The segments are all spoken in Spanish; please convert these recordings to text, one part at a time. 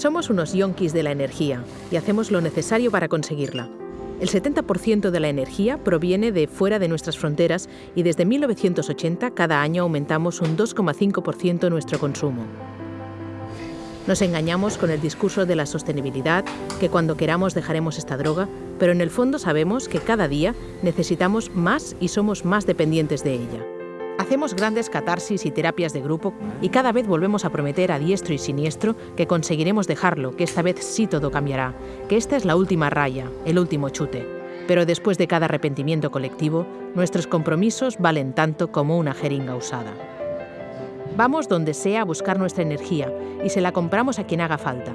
Somos unos yonkis de la energía y hacemos lo necesario para conseguirla. El 70% de la energía proviene de fuera de nuestras fronteras y desde 1980 cada año aumentamos un 2,5% nuestro consumo. Nos engañamos con el discurso de la sostenibilidad, que cuando queramos dejaremos esta droga, pero en el fondo sabemos que cada día necesitamos más y somos más dependientes de ella. Hacemos grandes catarsis y terapias de grupo y cada vez volvemos a prometer a diestro y siniestro que conseguiremos dejarlo, que esta vez sí todo cambiará, que esta es la última raya, el último chute. Pero después de cada arrepentimiento colectivo, nuestros compromisos valen tanto como una jeringa usada. Vamos donde sea a buscar nuestra energía y se la compramos a quien haga falta.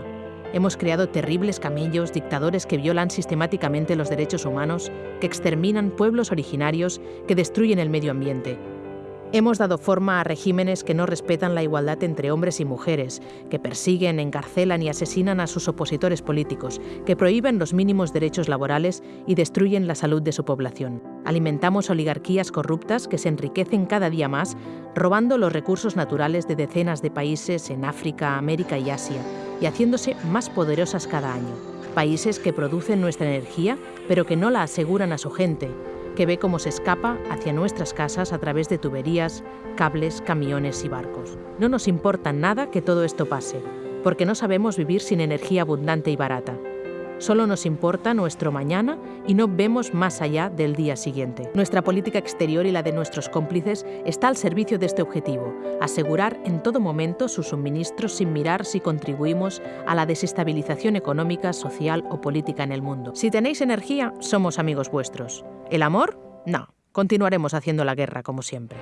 Hemos creado terribles camellos, dictadores que violan sistemáticamente los derechos humanos, que exterminan pueblos originarios, que destruyen el medio ambiente, Hemos dado forma a regímenes que no respetan la igualdad entre hombres y mujeres, que persiguen, encarcelan y asesinan a sus opositores políticos, que prohíben los mínimos derechos laborales y destruyen la salud de su población. Alimentamos oligarquías corruptas que se enriquecen cada día más, robando los recursos naturales de decenas de países en África, América y Asia, y haciéndose más poderosas cada año. Países que producen nuestra energía, pero que no la aseguran a su gente, que ve cómo se escapa hacia nuestras casas a través de tuberías, cables, camiones y barcos. No nos importa nada que todo esto pase, porque no sabemos vivir sin energía abundante y barata. Solo nos importa nuestro mañana y no vemos más allá del día siguiente. Nuestra política exterior y la de nuestros cómplices está al servicio de este objetivo, asegurar en todo momento sus suministros sin mirar si contribuimos a la desestabilización económica, social o política en el mundo. Si tenéis energía, somos amigos vuestros. ¿El amor? No. Continuaremos haciendo la guerra como siempre.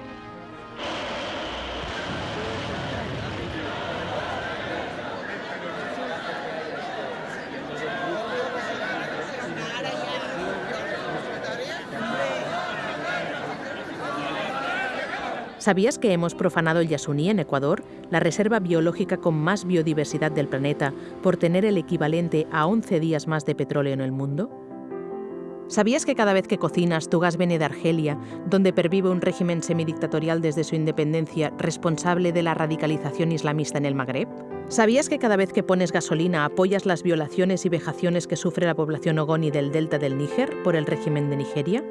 ¿Sabías que hemos profanado el Yasuní en Ecuador, la reserva biológica con más biodiversidad del planeta, por tener el equivalente a 11 días más de petróleo en el mundo? ¿Sabías que cada vez que cocinas tu gas viene de Argelia, donde pervive un régimen semidictatorial desde su independencia responsable de la radicalización islamista en el Magreb? ¿Sabías que cada vez que pones gasolina apoyas las violaciones y vejaciones que sufre la población ogoni del delta del Níger por el régimen de Nigeria?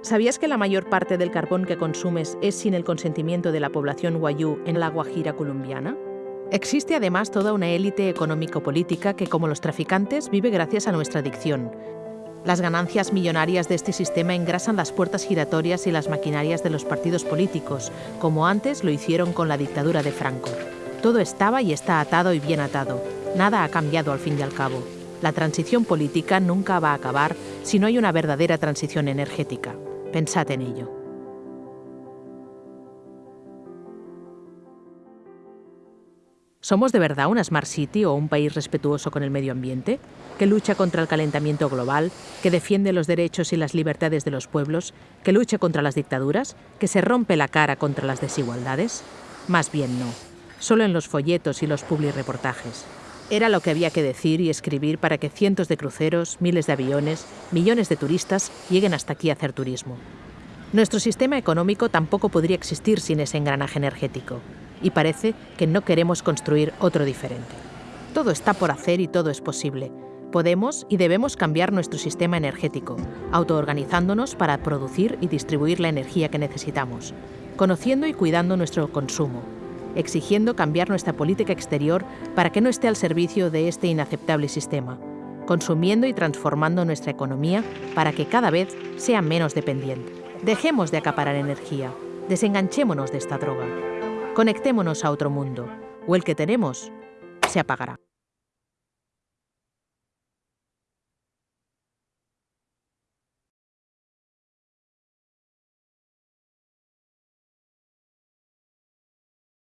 ¿Sabías que la mayor parte del carbón que consumes es sin el consentimiento de la población wayú en la Guajira colombiana? Existe además toda una élite económico-política que, como los traficantes, vive gracias a nuestra adicción. Las ganancias millonarias de este sistema engrasan las puertas giratorias y las maquinarias de los partidos políticos, como antes lo hicieron con la dictadura de Franco. Todo estaba y está atado y bien atado. Nada ha cambiado al fin y al cabo. La transición política nunca va a acabar si no hay una verdadera transición energética. Pensad en ello. ¿Somos de verdad una Smart City o un país respetuoso con el medio ambiente, que lucha contra el calentamiento global, que defiende los derechos y las libertades de los pueblos, que lucha contra las dictaduras, que se rompe la cara contra las desigualdades? Más bien no, solo en los folletos y los reportajes. Era lo que había que decir y escribir para que cientos de cruceros, miles de aviones, millones de turistas lleguen hasta aquí a hacer turismo. Nuestro sistema económico tampoco podría existir sin ese engranaje energético, y parece que no queremos construir otro diferente. Todo está por hacer y todo es posible. Podemos y debemos cambiar nuestro sistema energético, autoorganizándonos para producir y distribuir la energía que necesitamos, conociendo y cuidando nuestro consumo, exigiendo cambiar nuestra política exterior para que no esté al servicio de este inaceptable sistema, consumiendo y transformando nuestra economía para que cada vez sea menos dependiente. Dejemos de acaparar energía, desenganchémonos de esta droga, conectémonos a otro mundo, o el que tenemos se apagará.